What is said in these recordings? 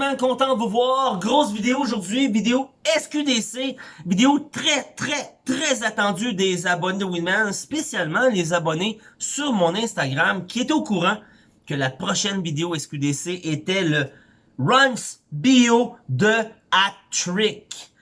Content de vous voir. Grosse vidéo aujourd'hui, vidéo SQDC, vidéo très très très attendue des abonnés de Winman, spécialement les abonnés sur mon Instagram qui étaient au courant que la prochaine vidéo SQDC était le Runs Bio de Hat-Trick.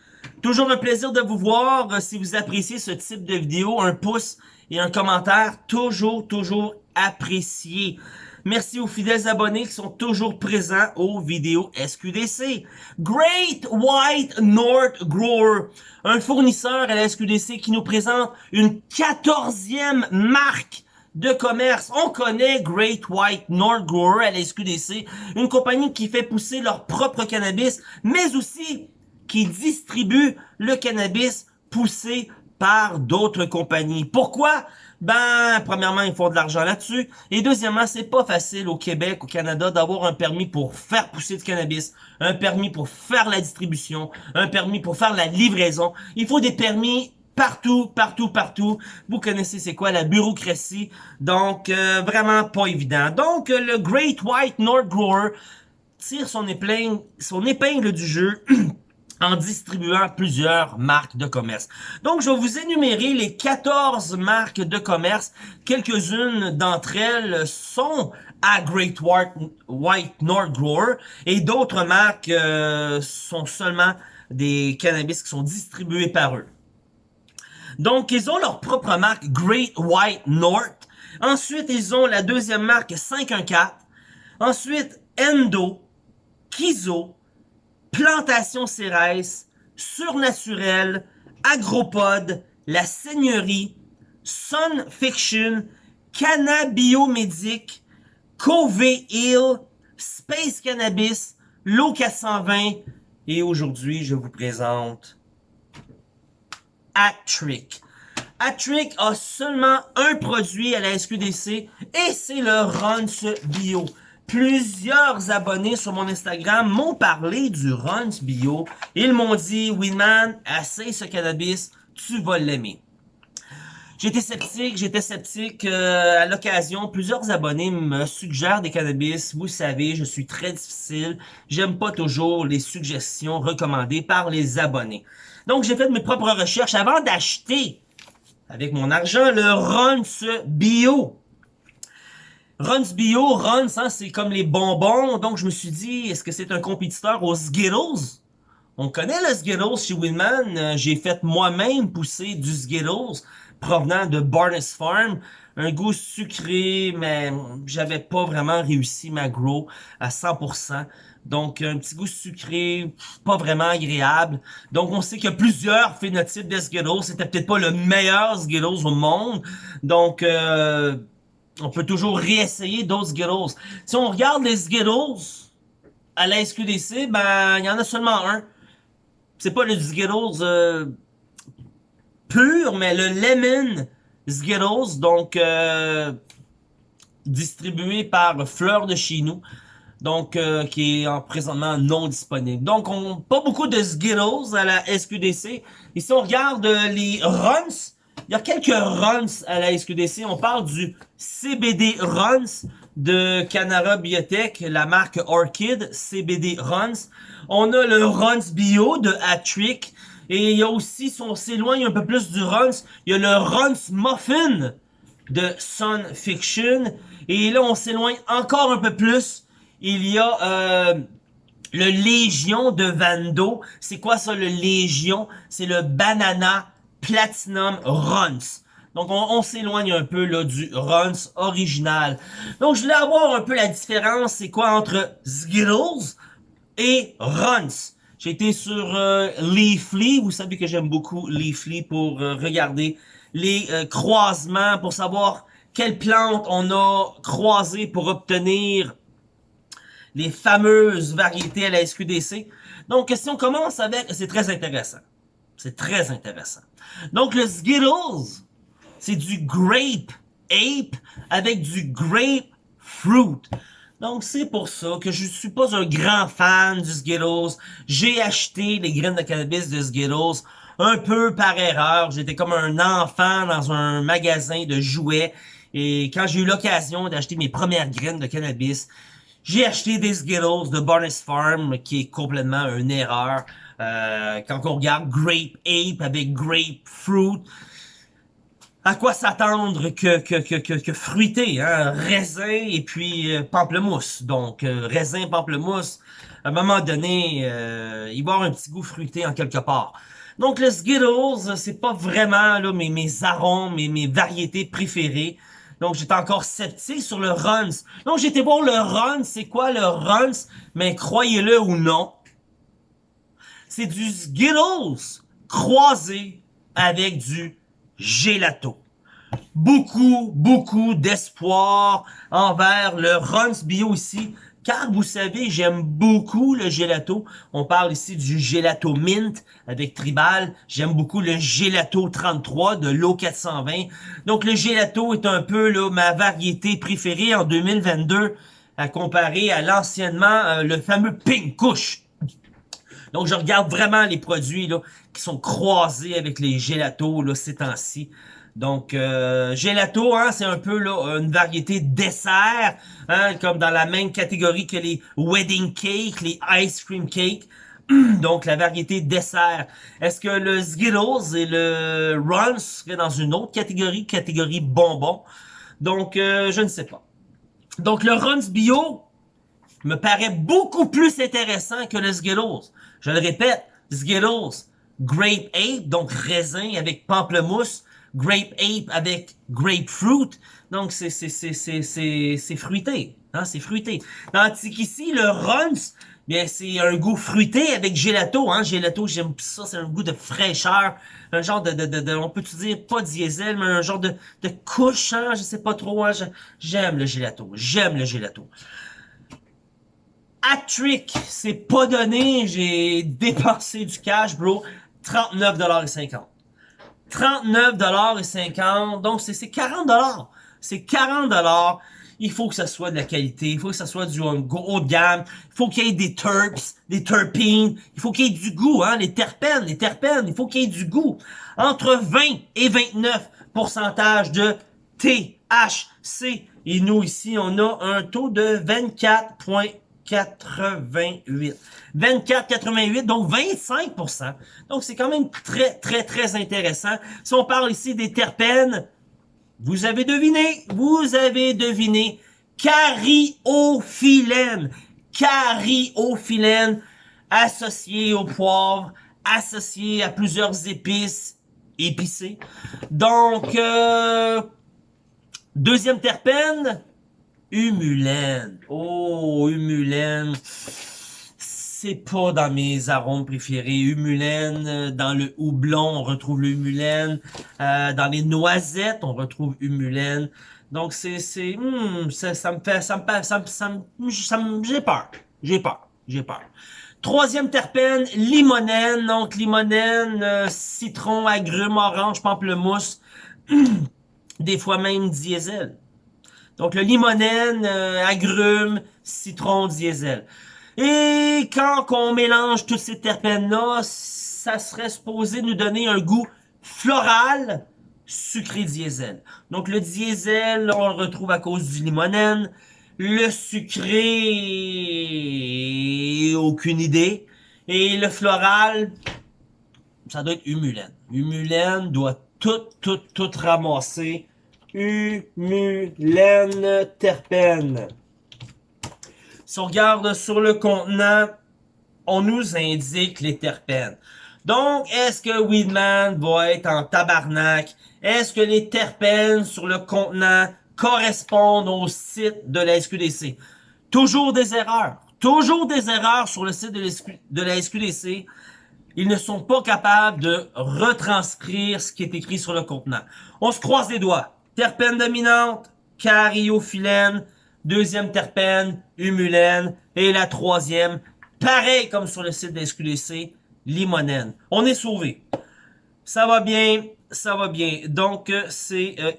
Toujours un plaisir de vous voir. Si vous appréciez ce type de vidéo, un pouce et un commentaire, toujours, toujours apprécié. Merci aux fidèles abonnés qui sont toujours présents aux vidéos SQDC. Great White North Grower, un fournisseur à la SQDC qui nous présente une quatorzième marque de commerce. On connaît Great White North Grower à la SQDC, une compagnie qui fait pousser leur propre cannabis, mais aussi qui distribue le cannabis poussé par d'autres compagnies. Pourquoi? Ben, premièrement, ils font de l'argent là-dessus. Et deuxièmement, c'est pas facile au Québec, au Canada, d'avoir un permis pour faire pousser du cannabis, un permis pour faire la distribution, un permis pour faire la livraison. Il faut des permis partout, partout, partout. Vous connaissez c'est quoi la bureaucratie? Donc, euh, vraiment pas évident. Donc, le Great White North Grower tire son épingle, son épingle du jeu en distribuant plusieurs marques de commerce. Donc, je vais vous énumérer les 14 marques de commerce. Quelques-unes d'entre elles sont à Great White, North Grower et d'autres marques euh, sont seulement des cannabis qui sont distribués par eux. Donc, ils ont leur propre marque Great White North. Ensuite, ils ont la deuxième marque 514. Ensuite, Endo, Kizo, Plantation Cérès, Surnaturel, Agropod, La Seigneurie, Sun Fiction, Cannabiomédic, Cove Hill, Space Cannabis, L'eau 420 et aujourd'hui je vous présente Atric. Atric a seulement un produit à la SQDC et c'est le Runs Bio. Plusieurs abonnés sur mon Instagram m'ont parlé du Runs Bio. Ils m'ont dit, Winman, assez ce cannabis, tu vas l'aimer. J'étais sceptique, j'étais sceptique euh, à l'occasion. Plusieurs abonnés me suggèrent des cannabis. Vous savez, je suis très difficile. J'aime pas toujours les suggestions recommandées par les abonnés. Donc, j'ai fait mes propres recherches avant d'acheter avec mon argent le Runs Bio. Runs Bio, Runs, hein, c'est comme les bonbons. Donc, je me suis dit, est-ce que c'est un compétiteur aux Skittles? On connaît le Skittles chez Winman. Euh, j'ai fait moi-même pousser du Skittles provenant de Barnes Farm. Un goût sucré, mais j'avais pas vraiment réussi ma grow à 100%. Donc, un petit goût sucré, pas vraiment agréable. Donc, on sait qu'il y a plusieurs phénotypes de Skittles. C'était peut-être pas le meilleur Skittles au monde. Donc, euh, on peut toujours réessayer d'autres Skittles. Si on regarde les Skittles à la SQDC, ben, il y en a seulement un. C'est pas le Skittles euh, pur, mais le Lemon Skittles, donc euh, distribué par Fleur de chez nous. Donc, euh, qui est en présentement non disponible. Donc, on pas beaucoup de Skittles à la SQDC. Ici, on regarde les runs il y a quelques runs à la SQDC. On parle du CBD Runs de Canara Biotech, la marque Orchid, CBD Runs. On a le Runs Bio de Atrick. Et il y a aussi, si on s'éloigne un peu plus du Runs, il y a le Runs Muffin de Sun Fiction. Et là, on s'éloigne encore un peu plus. Il y a euh, le Légion de Vando. C'est quoi ça, le Légion? C'est le Banana Platinum Runs. Donc, on, s'éloigne un peu là du Runs original. Donc, je voulais avoir un peu la différence, c'est quoi entre Skittles et Runs? J'ai été sur euh, Leafly, vous savez que j'aime beaucoup Leafly pour euh, regarder les euh, croisements, pour savoir quelles plantes on a croisées pour obtenir les fameuses variétés à la SQDC. Donc, si on commence avec... C'est très intéressant. C'est très intéressant. Donc, le Skittles, c'est du grape ape avec du grape fruit. Donc, c'est pour ça que je suis pas un grand fan du Skittles. J'ai acheté les graines de cannabis de Skittles un peu par erreur. J'étais comme un enfant dans un magasin de jouets. Et quand j'ai eu l'occasion d'acheter mes premières graines de cannabis, J'ai acheté des Skittles de Barnes Farm, qui est complètement une erreur. Euh, quand on regarde Grape Ape avec Grapefruit, à quoi s'attendre que, que, que, que, que fruité, hein? raisin et puis euh, pamplemousse. Donc, euh, raisin, pamplemousse, à un moment donné, euh, il va avoir un petit goût fruité en quelque part. Donc, le Skittles, c'est pas vraiment là, mes, mes arômes, mes, mes variétés préférées. Donc, j'étais encore sceptique sur le Runs. Donc, j'étais voir le Runs. C'est quoi le Runs? Mais croyez-le ou non, c'est du Skittles croisé avec du gelato. Beaucoup, beaucoup d'espoir envers le Runs Bio ici. Car vous savez, j'aime beaucoup le gelato. On parle ici du gelato mint avec Tribal. J'aime beaucoup le gelato 33 de l'eau 420. Donc le gelato est un peu là, ma variété préférée en 2022 à comparer à l'anciennement euh, le fameux Pink Kush. Donc je regarde vraiment les produits là, qui sont croisés avec les gelatos là, ces temps-ci. Donc, euh, gelato, hein, c'est un peu là, une variété dessert, hein, comme dans la même catégorie que les wedding cake, les ice cream cake. Donc, la variété dessert. Est-ce que le Skittles et le Runs seraient dans une autre catégorie, catégorie bonbon? Donc, euh, je ne sais pas. Donc, le Runs Bio me paraît beaucoup plus intéressant que le Skittles. Je le répète, Skittles, Grape Ape, donc raisin avec pamplemousse, Grape Ape avec Grapefruit. Donc, c'est fruité. Hein, c'est fruité. Tandis qu'ici, le Runs, bien, c'est un goût fruité avec gelato. Hein. Gelato, j'aime ça, c'est un goût de fraîcheur. Un genre de, de, de, on peut-tu dire, pas diesel, mais un genre de, de couche, hein, je sais pas trop. Hein, j'aime le gelato. J'aime le gelato. Hat-trick, c'est pas donné. J'ai dépensé du cash, bro. 39,50$. 39,50$. Donc, c'est 40$. C'est 40$. Il faut que ça soit de la qualité. Il faut que ça soit du haut de gamme. Il faut qu'il y ait des terps, des terpines. Il faut qu'il y ait du goût, hein. Les terpènes, les terpènes. Il faut qu'il y ait du goût. Entre 20 et 29 pourcentage de THC. Et nous, ici, on a un taux de 24,88. 24,88, donc 25% Donc, c'est quand même très, très, très intéressant. Si on parle ici des terpènes, vous avez deviné, vous avez deviné, cariophyllène. Cariophyllène associé au poivre, associé à plusieurs épices épicées. Donc, euh, deuxième terpène, humulène. Oh, humulène c'est pas dans mes arômes préférés. Humulène, dans le houblon, on retrouve le humulène. Euh, dans les noisettes, on retrouve humulène. Donc c'est c'est hmm, ça, ça, me fait ça me ça me ça me, ça me j'ai peur. J'ai peur. J'ai peur. Troisième terpène, limonène. Donc limonène, euh, citron, agrumes, orange, pamplemousse. Des fois même diesel. Donc le limonène, euh, agrumes, citron, diesel. Et quand on mélange tous ces terpènes-là, ça serait supposé nous donner un goût floral, sucré diesel. Donc le diesel, on le retrouve à cause du limonène. Le sucré, aucune idée. Et le floral, ça doit être humulène. Humulène doit tout, tout, tout ramasser. Humulène terpène. Si on regarde sur le contenant, on nous indique les terpènes. Donc, est-ce que Weedman va être en tabarnak? Est-ce que les terpènes sur le contenant correspondent au site de la SQDC? Toujours des erreurs. Toujours des erreurs sur le site de la SQDC. Ils ne sont pas capables de retranscrire ce qui est écrit sur le contenant. On se croise les doigts. Terpène dominante, cariophyllène, Deuxième terpène, humulène. Et la troisième, pareil comme sur le site de SQDC, limonène. On est sauvé. Ça va bien, ça va bien. Donc, euh, c'est euh,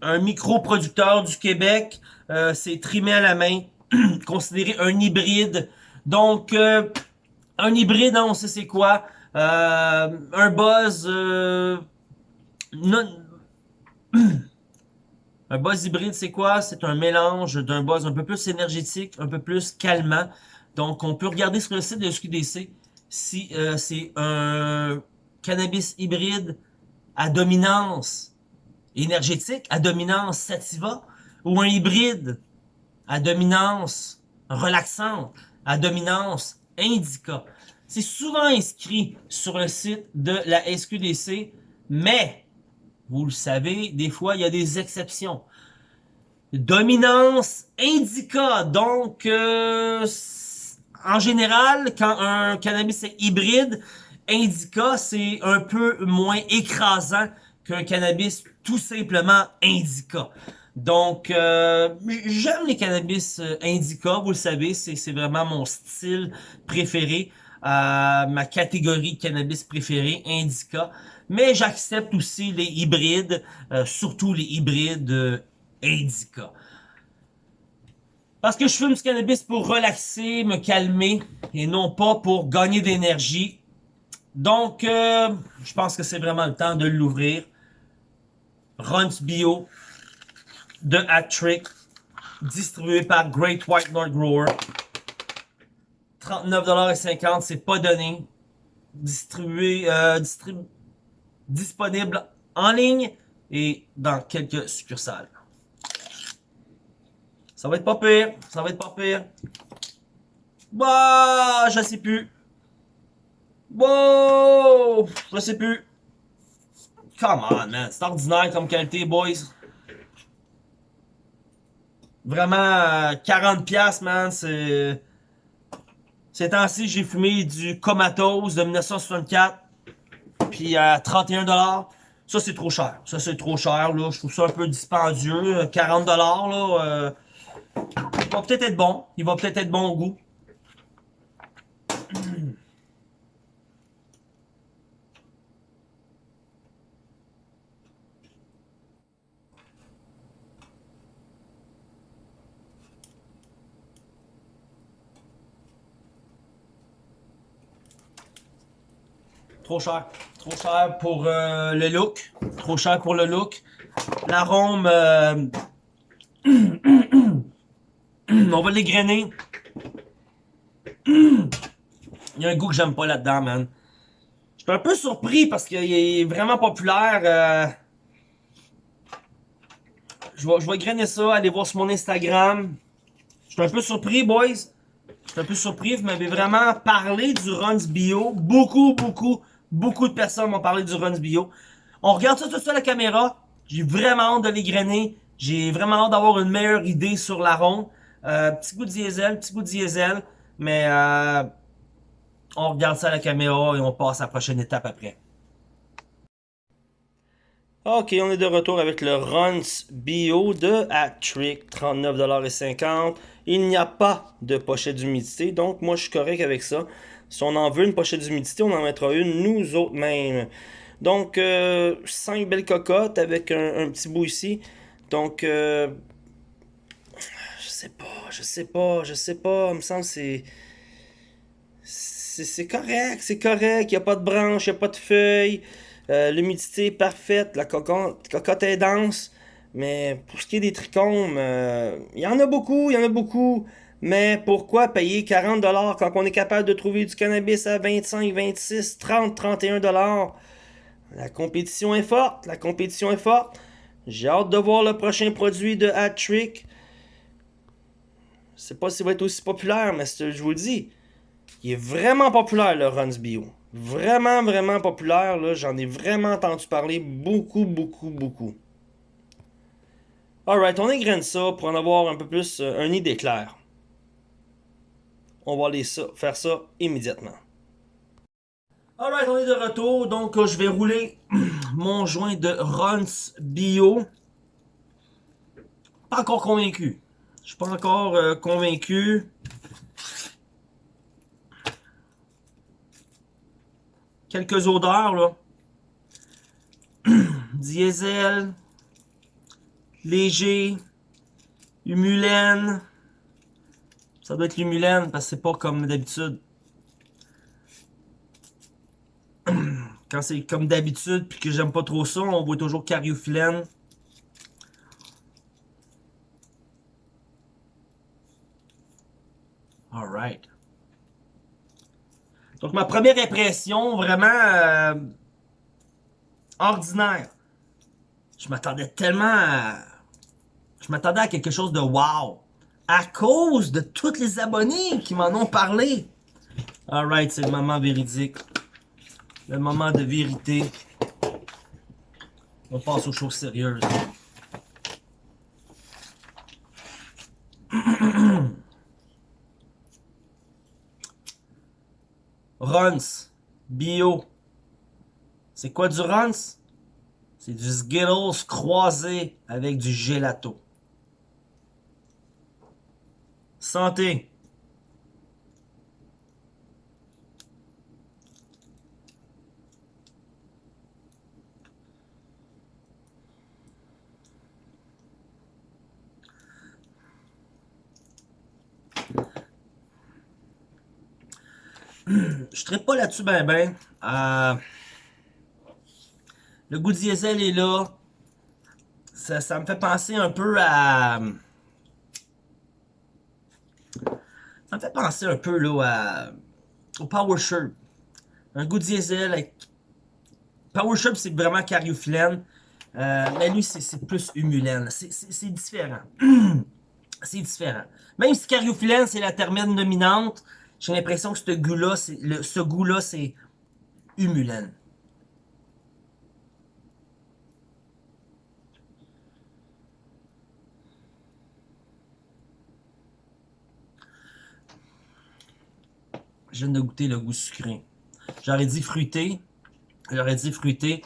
un micro-producteur du Québec. Euh, c'est trimé à la main, considéré un hybride. Donc, un hybride, hein, on sait c'est quoi. un buzz... non Un buzz hybride, c'est quoi? C'est un mélange d'un buzz un peu plus énergétique, un peu plus calmant. Donc, on peut regarder sur le site de SQDC si euh, c'est un cannabis hybride à dominance énergétique, à dominance sativa, ou un hybride à dominance relaxante, à dominance indica. C'est souvent inscrit sur le site de la SQDC, mais, vous le savez, des fois, il y a des exceptions. Dominance indica, donc, euh, en général, quand un cannabis est hybride, indica, c'est un peu moins écrasant qu'un cannabis tout simplement indica. Donc, euh, j'aime les cannabis euh, indica, vous le savez, c'est vraiment mon style préféré, euh, ma catégorie cannabis préférée, indica. Mais j'accepte aussi les hybrides, surtout les hybrides indica. Parce que je fume du cannabis pour relaxer, me calmer, et non pas pour gagner d'énergie. Donc, je pense que c'est vraiment le temps de l'ouvrir. Runs Bio, de Hat-Trick, distribué par Great White North Grower. 39,50$, c'est pas donné. Distribué, euh, disponible en ligne et dans quelques succursales. Ça va être pas pire, ça va être pas pire. Bah, je sais plus. Wow, je sais plus. Come on, man. C'est ordinaire comme qualité, boys. Vraiment, 40 pièces man, c'est... Ces temps-ci, j'ai fumé du Comatose de 1964, puis à 31$. Ça, c'est trop cher. Ça, c'est trop cher, là. Je trouve ça un peu dispendieux. 40$, là. Euh... Il va peut-être être bon. Il va peut-être être bon au goût. Trop cher. Trop cher pour euh, le look. Trop cher pour le look. L'arôme... Euh... On va l'égrainer. Il y a un goût que j'aime pas là-dedans, man. Je suis un peu surpris parce qu'il est vraiment populaire. Euh... Je vais, je vais grainer ça, aller voir sur mon Instagram. Je suis un peu surpris, boys. Je suis un peu surpris. Vous m'avez vraiment parlé du Runs Bio. Beaucoup, beaucoup, Beaucoup de personnes m'ont parlé du Runs Bio. On regarde ça tout ça à la caméra. J'ai vraiment hâte de les grainer. J'ai vraiment hâte d'avoir une meilleure idée sur la ronde. Euh, petit goût de diesel, petit goût de diesel. Mais euh, on regarde ça à la caméra et on passe à la prochaine étape après. Ok, on est de retour avec le Runs Bio de Hat-Trick, 39,50$. Il n'y a pas de pochette d'humidité, donc moi je suis correct avec ça. Si on en veut une pochette d'humidité, on en mettra une nous autres mêmes. Donc, euh, 5 belles cocottes avec un, petit bout ici. Donc, euh, je sais pas, je sais pas, je sais pas. Il me semble que c'est... C'est correct, c'est correct. Il n'y a pas de branches, il n'y a pas de feuilles. Euh, l'humidité est parfaite. La cocotte, cocotte est dense. Mais pour ce qui est des trichomes, euh, il y en a beaucoup, il y en a beaucoup. Mais pourquoi payer 40$ quand on est capable de trouver du cannabis à 25, 26, 30, 31$? La compétition est forte, la compétition est forte. J'ai hâte de voir le prochain produit de Hat-Trick. Je sais pas s'il va être aussi populaire, mais je vous le dis, il est vraiment populaire le Runs Bio. Vraiment, vraiment populaire. J'en ai vraiment entendu parler beaucoup, beaucoup, beaucoup. Alright, on égrène ça pour en avoir un peu plus euh, un idée claire on va aller faire ça immédiatement. Alright, on est de retour. Donc, euh, je vais rouler mon joint de Runs Bio. Pas encore convaincu. Je suis pas encore euh, convaincu. Quelques odeurs, là. Diesel. Léger. Humulène. Ça doit être l'humulène parce que c'est pas comme d'habitude. Quand c'est comme d'habitude, puis que j'aime pas trop ça, on voit toujours Cariophyllène. Alright. Donc, ma première impression, vraiment euh, ordinaire. Je m'attendais tellement à... Je m'attendais à quelque chose de wow. À cause de tous les abonnés qui m'en ont parlé. Alright, c'est le moment véridique. Le moment de vérité. On passe aux choses sérieuses. Runs. Bio. C'est quoi du Runs? C'est du Skittles croisé avec du gelato. Santé. Je ne pas là-dessus ben ben. Euh, le goût diesel est là. Ça, me fait penser un peu à... Ça me fait penser un peu là à... au Power Shirt. Un goût diesel avec... Power Shirt c'est vraiment cariophyllène. Euh, mais lui c'est plus humulène. C'est différent. c'est différent. Même si cariophyllène c'est la termine dominante, j'ai l'impression que ce goût-là, c'est humulène. Je viens de goûter le goût sucré. J'aurais dit fruité. J'aurais dit fruité.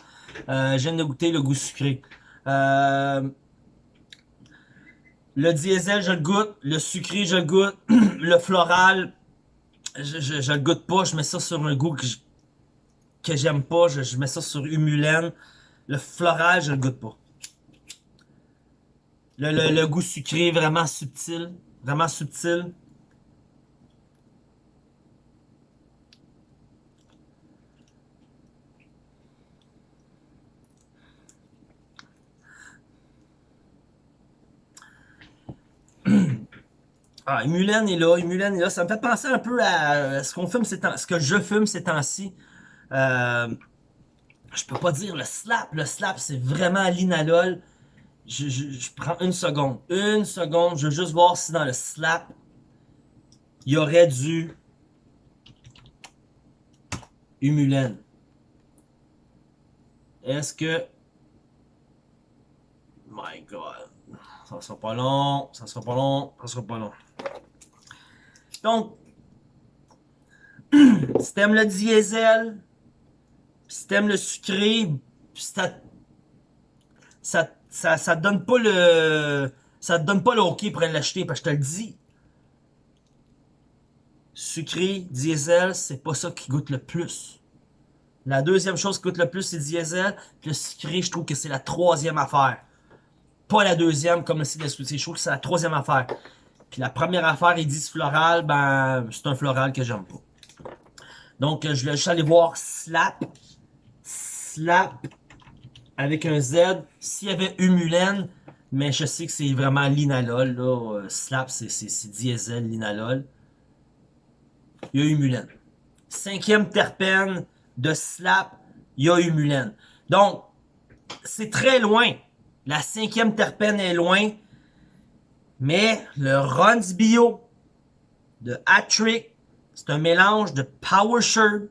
Euh, je viens de goûter le goût sucré. Euh, le diesel, je le goûte. Le sucré, je le goûte. le floral, je, le goûte pas, je mets ça sur un goût que j'aime pas, je, mets ça sur humulène. Le floral, je le goûte pas. Le goût sucré, vraiment subtil, vraiment subtil. Ah, Mulan est là, Mulan est là. Ça me fait penser un peu à ce qu'on fume ces temps, ce que je fume ces temps-ci. Euh, je peux pas dire le slap. Le slap, c'est vraiment l'inalol. Je, prends une seconde. Une seconde. Je veux juste voir si dans le slap, il y aurait du Humulen. Est-ce que... My God. Ça sera pas long. Ça sera pas long. Ça sera pas long. Donc, si t'aimes le diesel, si t'aimes le sucré, ça, ça, ça, ça te donne pas le, ça te donne pas le OK pour l'acheter, parce que je te le dis. Sucré, diesel, c'est pas ça qui goûte le plus. La deuxième chose qui goûte le plus, c'est diesel. le sucré, je trouve que c'est la troisième affaire. Pas la deuxième, comme le c'est je trouve que c'est la troisième affaire. Puis la première affaire, ils disent floral, ben c'est un floral que j'aime pas. Donc je vais juste aller voir Slap. Slap avec un Z. S'il y avait Humulène, mais je sais que c'est vraiment linalol. Là. Euh, slap, c'est diesel, linalol. Il y a Humulène. Cinquième terpène de Slap, il y a Humulène. Donc, c'est très loin. La cinquième terpène est loin. Mais le Runs Bio de Hattrick, c'est un mélange de Power Shirt.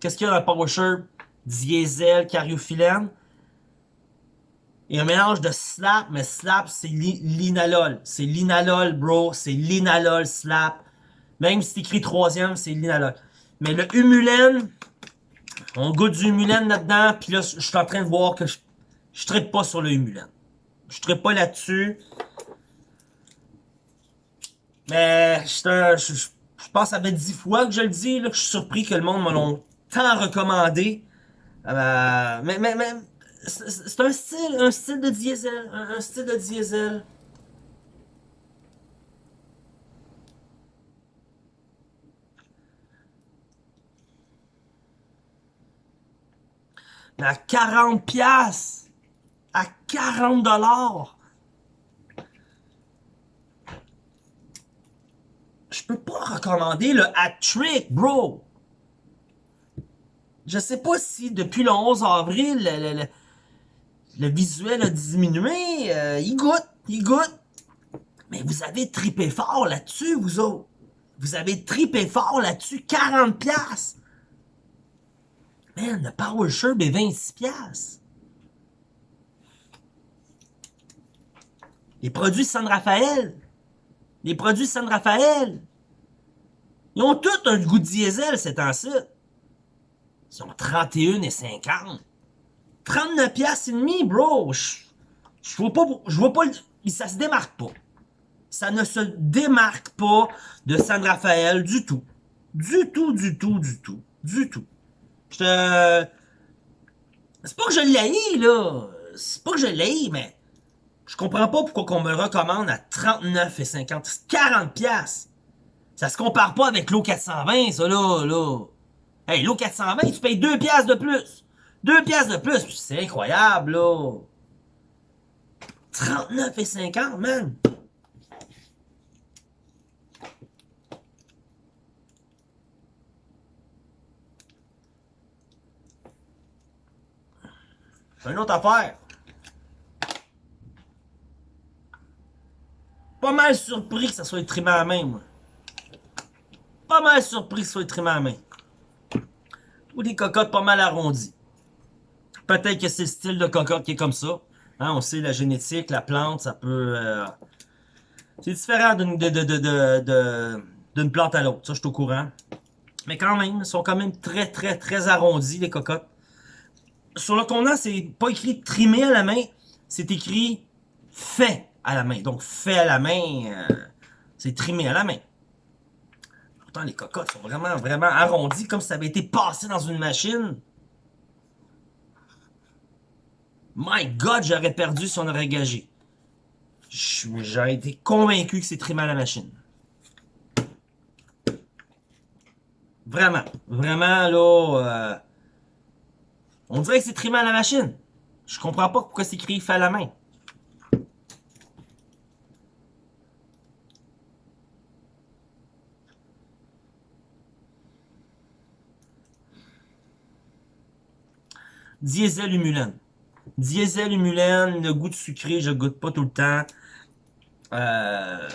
Qu'est-ce qu'il y a dans le Power Shirt? Diesel, cariophyllène. Et un mélange de Slap, mais Slap, c'est l'inalol. C'est l'inalol, bro. C'est l'inalol Slap. Même si c'est écrit troisième, c'est l'inalol. Mais le Humulène, on goûte du Humulène là-dedans. Puis là, je suis en train de voir que je, je traite pas sur le Humulène. Je traite pas là-dessus. Mais je, je, je pense que ça fait dix fois que je le dis, là, que je suis surpris que le monde me l'ont tant recommandé. Euh, mais mais, mais c'est un style, un style de diesel, un, style de diesel. Mais à 40 pièces à 40 dollars, je peux pas recommander le hat-trick, bro. je sais pas si depuis le 11 avril, le, le- le visuel a diminué. euh, il goûte, il goûte. Mais vous avez tripé fort là-dessus, vous autres. Vous avez tripé fort là-dessus, 40 pièces. Man, le Power Sherb est 26 pièces. Les produits San Rafael. Les produits San Rafael. Ils ont tous un goût de diesel, ces temps-ci. Ils sont 31 et 50. 39 piastres et demi, bro. Je, vois pas, je vois pas, ça se démarque pas. Ça ne se démarque pas de San Rafael du tout. Du tout, du tout, du tout, du tout. Je. C'est pas que je l'ai, là. C'est pas que je l'ai, mais je comprends pas pourquoi qu'on me recommande à 39 et 50. C'est 40 piastres. Ça se compare pas avec l'eau 420, ça, là, là. Hey, l'eau 420, tu payes 2 piastres de plus. 2 piastres de plus. C'est incroyable, là. 39 et 50, man. C'est une autre affaire. Pas mal surpris que ça soit trimé à la main, moi. Pas mal surpris que ça soit trimé à la main. Ou des cocottes pas mal arrondies. Peut-être que c'est le style de cocotte qui est comme ça. Hein, on sait la génétique, la plante, ça peut... euh, C'est différent d'une plante à l'autre. Ça, je suis au courant. Mais quand même, ils sont quand même très, très, très arrondis, les cocottes. Sur le contenant, c'est pas écrit trimé à la main, c'est écrit fait à la main. Donc, fait à la main, euh, c'est trimé à la main. Pourtant, les cocottes sont vraiment, vraiment arrondies, comme si ça avait été passé dans une machine. My God, j'aurais perdu si on aurait gagé. J'aurais été convaincu que c'est trimé à la machine. Vraiment. Vraiment, là... euh, on dirait que c'est trimé à la machine. Je comprends pas pourquoi c'est écrit fait à la main. Diesel humulène. Diesel humulène, le goût de sucré, je goûte pas tout le temps. Euh...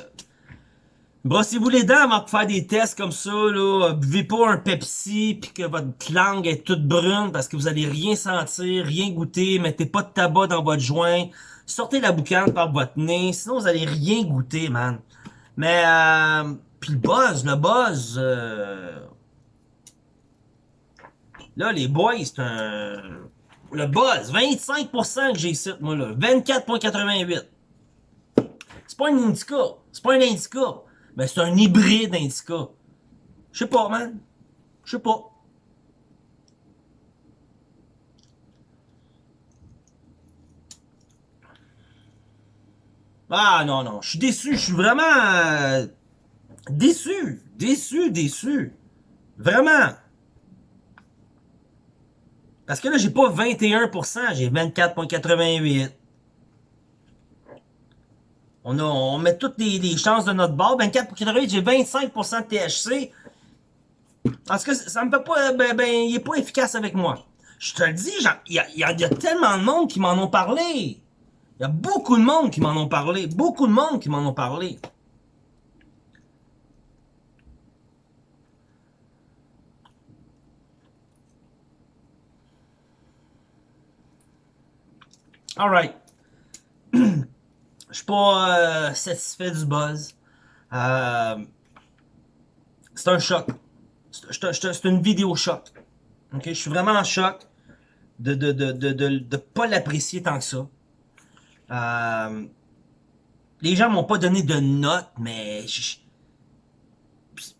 Brossez-vous les dents avant de faire des tests comme ça, là. Buvez pas un Pepsi puis que votre langue est toute brune parce que vous allez rien sentir, rien goûter. Mettez pas de tabac dans votre joint. Sortez la boucane par votre nez, sinon vous allez rien goûter, man. Mais, euh... Puis le buzz, le buzz... euh, Là, les boys, c'est un... Le buzz, 25% que j'ai ici, moi, là. 24,88. C'est pas un Indica. C'est pas un Indica. Mais c'est un hybride Indica. Je sais pas, man. Je sais pas. Ah, non, non. Je suis déçu. Je suis vraiment... euh, déçu. Déçu, déçu. Vraiment. Parce que là, j'ai pas 21%, j'ai 24,88. On, a, on met toutes les, les chances de notre bord. 24,88, j'ai 25% de THC. Parce que ça me fait pas... Ben, ben, il est pas efficace avec moi. Je te le dis, il y y y a tellement de monde qui m'en ont parlé. Il y a beaucoup de monde qui m'en ont parlé. Beaucoup de monde qui m'en ont parlé. Alright. Je suis pas euh, satisfait du buzz. Euh, c'est un choc. C'est- une vidéo choc. Je suis vraiment en choc de de de de de, de pas l'apprécier tant que ça. Euh, les gens m'ont pas donné de notes, mais je, suis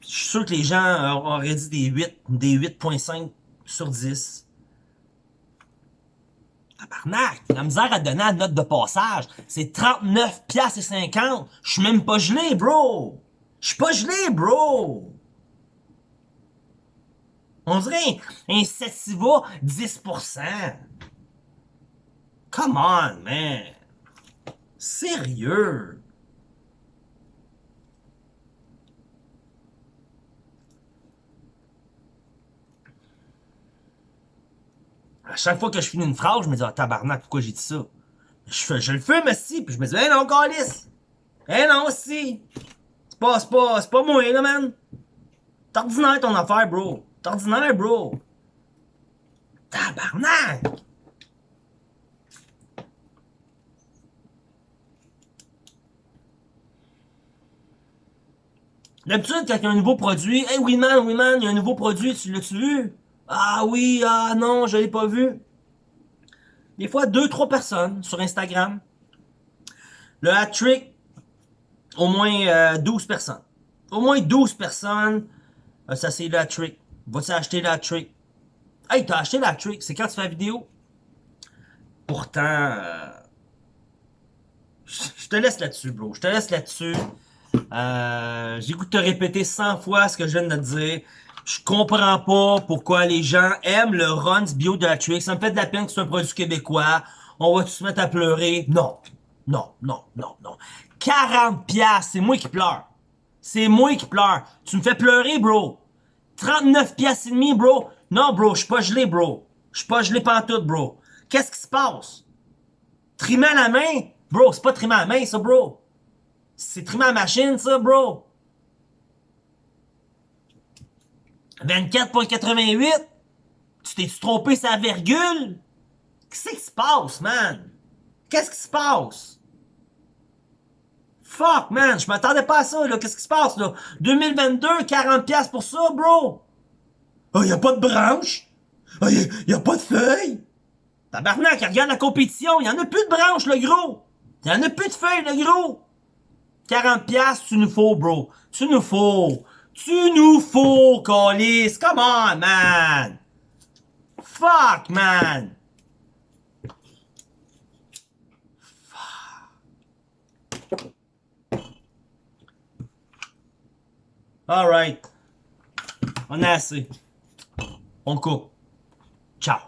sûr que les gens auraient dit des 8, des 8.5 sur 10. Tabarnak! La misère à donner la note de passage. C'est 39 piastres et 50. Je suis même pas gelé, bro! Je suis pas gelé, bro! On dirait un Sativa 10%. Come on, man! Sérieux? À chaque fois que je finis une phrase, je me dis, ah, tabarnak, pourquoi j'ai dit ça? Je, le fais, mais si, puis je me dis, eh non, calice! Eh non, si! C'est pas, c'est pas, c'est pas moi, là, man! T'es ordinaire ton affaire, bro! T'es ordinaire, bro! Tabarnak! D'habitude, quand il y a un nouveau produit, hey, oui, man, oui, man, il y a un nouveau produit, tu l'as-tu vu? Ah oui, ah non, je l'ai pas vu. Des fois, deux, trois personnes sur Instagram. Le hat-trick, au moins euh, 12 personnes. Au moins 12 personnes, euh, ça c'est le hat-trick. Vas-tu acheter le hat-trick? Hey, t'as acheté le hat-trick, c'est quand tu fais la vidéo? Pourtant, euh, je te laisse là-dessus, bro. Je te laisse là-dessus. Euh, J'ai goût te répéter 100 fois ce que je viens de te dire. Je comprends pas pourquoi les gens aiment le Runs Bio de la Trick. Ça me fait de la peine que c'est un produit québécois. On va tous se mettre à pleurer. Non. Non, non, non, non. 40 piastres, c'est moi qui pleure. C'est moi qui pleure. Tu me fais pleurer, bro. 39 piastres et demi, bro. Non, bro, je suis pas gelé, bro. Je suis pas gelé pantoute, bro. Qu'est-ce qui se passe? Trimer la main? Bro, c'est pas trimer la main, ça, bro. C'est trimer à la machine, ça, bro. 24.88? Tu t'es trompé sa virgule? Qu'est-ce qui se passe, man? Qu'est-ce qui se passe? Fuck, man, je m'attendais pas à ça, là. Qu'est-ce qui se passe, là? 2022, 40$ pour ça, bro? Oh, y a pas de branche? Oh, y a, y a pas de feuilles? Tabarnak, regarde la compétition, y en a plus de branches, le gros! Y en a plus de feuilles, le gros! 40$, tu nous faut, bro. Tu nous faut. Tu nous faut, Colis. Come on, man. Fuck, man. Alright. On a assez. On coupe. Ciao.